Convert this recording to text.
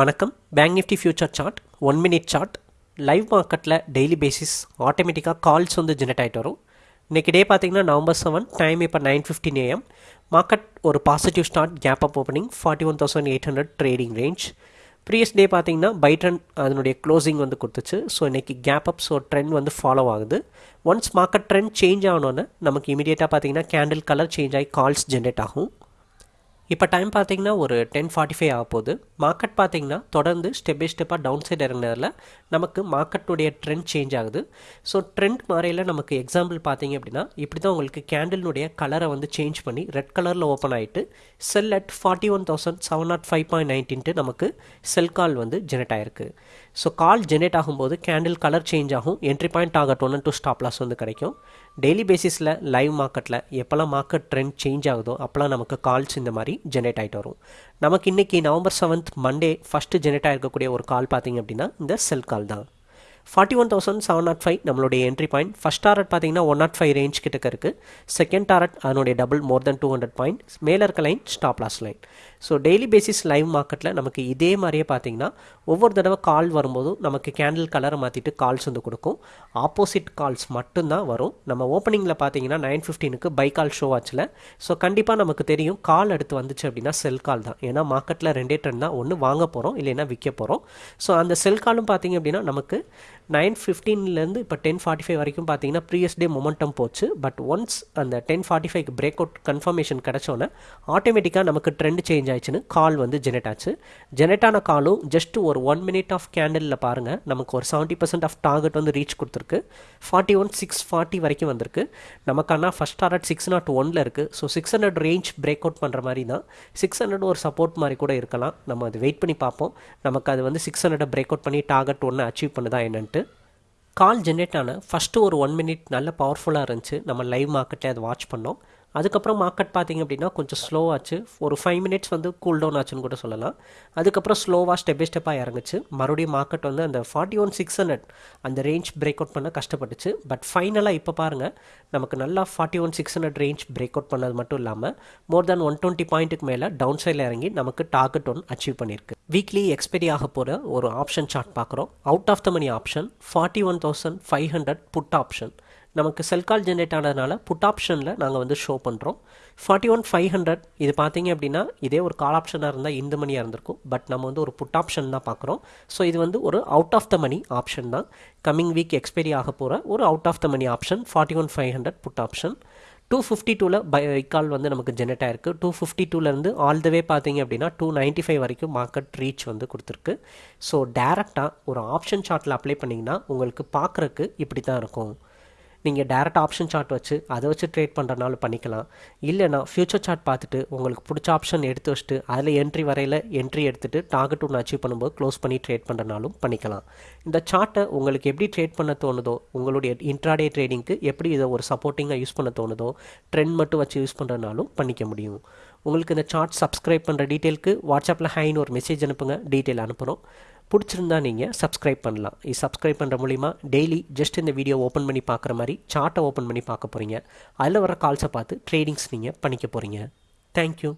வணக்கம். Bank nifty future chart one minute chart live மார்க்கெட்டில் daily basis ஆட்டோமேட்டிக்காக calls வந்து ஜெனரேட் ஆகிட்டு வரும். இன்றைக்கி டே பார்த்தீங்கன்னா நவம்பர் செவன் டைம் இப்போ நைன் ஃபிஃப்டின் ஏஎம் மார்க்கெட் ஒரு positive start gap up opening forty one thousand eight hundred trading range previous day பார்த்தீங்கன்னா பை ட்ரெண்ட் அதனுடைய க்ளோசிங் வந்து கொடுத்துச்சு. ஸோ இன்றைக்கி கேப் அப் ஸோ ட்ரெண்ட் வந்து ஃபாலோ ஆகுது. ஒன்ஸ் மார்க்கெட் ட்ரெண்ட் சேஞ்ச் ஆகணுன்னு நமக்கு இமீடியட்டாக பார்த்தீங்கன்னா கேண்டில் கலர் சேஞ்ச் ஆகி கால்ஸ் ஜென்ரேட் ஆகும். இப்போ டைம் பார்த்தீங்கன்னா ஒரு டென் ஃபார்ட்டி ஃபைவ் ஆக போகுது மார்க்கெட் பார்த்திங்கன்னா தொடர்ந்து ஸ்டெப் பை ஸ்டெப்பாக டவுன் சைடு இறங்கினதில் நமக்கு மார்க்கெட்டுடைய ட்ரெண்ட் சேஞ்ச் ஆகுது. ஸோ ட்ரெண்ட் மாறையில் நமக்கு எக்ஸாம்பிள் பார்த்தீங்க அப்படின்னா இப்படி தான் உங்களுக்கு கேண்டிலுடைய கலரை வந்து சேஞ்ச் பண்ணி ரெட் கலரில் ஓப்பன் ஆகிட்டு sell at forty one thousand seven nought five point நைன்டீன்ட்டு நமக்கு செல் கால் வந்து ஜெனரேட் ஆயிருக்கு. ஸோ கால் ஜென்ரேட் ஆகும்போது கேண்டில் கலர் சேஞ்ச் ஆகும். Entry point target one two stop loss வந்து கிடைக்கும். டெய்லி பேசிஸில் லைவ் மார்க்கெட்டில் எப்போல்லாம் மார்க்கெட் ட்ரெண்ட் சேஞ்ச் ஆகுதோ அப்போல்லாம் நமக்கு கால்ஸ் இந்த மாதிரி ஜெனரேட் ஆகிட்டு வரும். நமக்கு இன்றைக்கி November seventh Monday first generate ஆகிருக்கக்கூடிய ஒரு கால் பார்த்தீங்க அப்படின்னா இந்த செல் கால் தான். Forty one thousand seven nought five நம்மளுடைய என்ட்ரி பாயிண்ட் ஃபஸ்ட் டாரட் பார்த்தீங்கன்னா ஒன் நாட் ஃபைவ் ரேஞ்ச் கிட்டக்க இருக்குது செகண்ட் டாரட் அதனுடைய double more than two hundred point மேலே இருக்க line stop loss line so daily basis live மார்க்கெட்டில் நமக்கு இதே மாதிரியே பார்த்தீங்கன்னா ஒவ்வொரு தடவை கால் வரும்போதும் நமக்கு கேண்டில் கலரை மாற்றிட்டு கால்ஸ் வந்து கொடுக்கும். ஆப்போசிட் கால்ஸ் மட்டும்தான் வரும். நம்ம ஓப்பனிங்கில் பார்த்தீங்கன்னா நைன் ஃபிஃப்டீனுக்கு பை கால் ஷோ ஆச்சில். ஸோ கண்டிப்பாக நமக்கு தெரியும் கால் அடுத்து வந்துச்சு அப்படின்னா செல் கால் தான். ஏன்னா மார்க்கெட்டில் ரெண்டே ட்ரெண்ட் தான். ஒன்று வாங்க போகிறோம் இல்லைன்னா விற்க போகிறோம் ஸோ அந்த செல் காலும் பார்த்தீங்க அப்படின்னா நமக்கு நைன் ஃபிஃப்டீன்லேருந்து இப்போ டென் ஃபார்ட்டி ஃபைவ் வரைக்கும் பார்த்தீங்கன்னா ப்ரீவியஸ் டே மொமெண்டம் போச்சு. பட் ஒன்ஸ் அந்த டென் ஃபார்ட்டி ஃபைவ்க்கு பிரேக் அவுட் கன்ஃபர்மேஷன் கிடச்சோன்னே ஆட்டோமேட்டிக்காக நமக்கு ட்ரெண்ட் சேஞ்ச் ஆயிடுச்சுன்னு கால் வந்து ஜெனரேட் ஆச்சு. ஜெனரேட் ஆன காலும் ஜஸ்ட் ஒரு ஒன் மினிட் ஆஃப் கேண்டலில் பாருங்கள் நமக்கு ஒரு செவன்ட்டி பர்சன்ட் ஆஃப் டார்கெட் வந்து ரீச் கொடுத்துருக்கு. ஃபார்ட்டி ஒன் சிக்ஸ் ஃபார்ட்டி வரைக்கும் வந்திருக்கு. நமக்கான ஃபஸ்ட் டார்கெட் சிக்ஸ் நாட் ஒனில் இருக்குது so six hundred range break out பண்ணுற மாதிரி தான். சிக்ஸ் ஹண்ட்ரட் ஒரு சப்போர்ட் மாதிரி கூட இருக்கலாம். நம்ம அது வெயிட் பண்ணி பார்ப்போம். நமக்கு அது வந்து சிக்ஸ் ஹண்ட்ரட் பிரேக் அவுட் பண்ணி டார்கெட் ஒன்று அச்சீவ் பண்ணுதா என்னன்ட்டு. கால் ஜென்ரேட் ஆன ஃபஸ்ட்டு ஒரு ஒன் மினிட் நல்ல பவர்ஃபுல்லாக இருந்துச்சு. நம்ம லைவ் மார்க்கெட்டில் அதை வாட்ச் பண்ணோம். அதுக்கப்புறம் மார்க்கெட் பார்த்திங்க அப்படின்னா கொஞ்சம் ஸ்லோவாச்சு ஒரு ஃபைவ் மினிட்ஸ் வந்து கூல் டவுன் ஆச்சுன்னு கூட சொல்லலாம். அதுக்கப்புறம் ஸ்லோவாக ஸ்டெப் பை ஸ்டெப்பாக இறங்குச்சு. மறுபடியும் மார்க்கெட் வந்து அந்த ஃபார்ட்டி ஒன் சிக்ஸ் ஹண்ட்ரட் அந்த ரேஞ்ச் பிரேக் அவுட் பண்ண கஷ்டப்பட்டுச்சு. பட் ஃபைனலாக இப்போ பாருங்கள் நமக்கு நல்லா forty one six hundred range break out பண்ணது மட்டும் இல்லாமல் மோர் தேன் ஒன் டுவெண்ட்டி பாயிண்ட்டுக்கு மேலே டவுன் சைடில் இறங்கி நமக்கு டார்கெட் ஒன் அச்சீவ் பண்ணியிருக்கு. வீக்லி எக்ஸ்பெரி ஆக போகிற ஒரு ஆப்ஷன் சார்ட் பார்க்குறோம். Out of the money option forty one thousand five hundred put option நமக்கு செல் கால் ஜென்ரேட் ஆனதுனால புட் ஆப்ஷனில் நாங்கள் வந்து ஷோ பண்ணுறோம் ஃபார்ட்டி ஒன் ஃபைவ் ஹண்ட்ரட் இது பார்த்தீங்க அப்படின்னா இதே ஒரு கால் ஆப்ஷனாக இருந்தால் இந்த மணியாக இருந்திருக்கும். பட் நம்ம வந்து ஒரு புட் ஆப்ஷன் தான் பார்க்குறோம் ஸோ இது வந்து ஒரு out of the money option தான். கம்மிங் வீக் எக்ஸ்பைரி ஆக போகிற ஒரு out of the money option forty one five hundred put option two fifty டூவில் பை கால் வந்து நமக்கு ஜெனரேட் ஆயிருக்கு. டூ ஃபிஃப்டி டூலேருந்து ஆல் த வே பார்த்தீங்க அப்படின்னா டூ நைன்ட்டி ஃபைவ் வரைக்கும் மார்க்கெட் ரீச் வந்து கொடுத்துருக்கு. ஸோ டேரெக்டாக ஒரு ஆப்ஷன் சார்ட்டில் அப்ளை பண்ணிங்கன்னா உங்களுக்கு பார்க்குறக்கு இப்படி தான் இருக்கும். நீங்கள் டேரக்ட் ஆப்ஷன் சார்ட் வச்சு அதை வச்சு ட்ரேட் பண்ணுறனாலும் பண்ணிக்கலாம். இல்லைனா ஃபியூச்சர் சார்ட் பார்த்துட்டு உங்களுக்கு பிடிச்ச ஆப்ஷன் எடுத்து வச்சுட்டு அதில் என்ட்ரி வரையில் என்ட்ரி எடுத்துகிட்டு டார்கெட் ஒன்று அச்சீவ் பண்ணும்போது க்ளோஸ் பண்ணி ட்ரேட் பண்ணுறனாலும் பண்ணிக்கலாம். இந்த சார்ட்டை உங்களுக்கு எப்படி ட்ரேட் பண்ண தோணுதோ உங்களுடைய இன்ட்ராடே ட்ரேடிங்க்கு எப்படி இதை ஒரு சப்போர்ட்டிங்காக யூஸ் பண்ண தோணுதோ ட்ரெண்ட் மட்டும் வச்சு யூஸ் பண்ணுறனாலும் பண்ணிக்க முடியும். உங்களுக்கு இந்த சார்ட் சப்ஸ்கிரைப் பண்ணுற டீட்டெயிலுக்கு வாட்ஸ்அப்பில் ஹைன்னு ஒரு மெசேஜ் அனுப்புங்க. டீட்டெயில் அனுப்புகிறோம் பிடிச்சிருந்தா நீங்கள் சப்ஸ்கிரைப் பண்ணலாம். இது சப்ஸ்கிரைப் பண்ணுற மூலிமா டெய்லி ஜஸ்ட் இந்த வீடியோ ஓப்பன் பண்ணி பார்க்குற மாதிரி சார்ட்டை ஓப்பன் பண்ணி பார்க்க போகிறீங்க அதில் வர கால்ஸை பார்த்து ட்ரேடிங்ஸ் நீங்கள் பண்ணிக்க போகிறீங்க தேங்க்யூ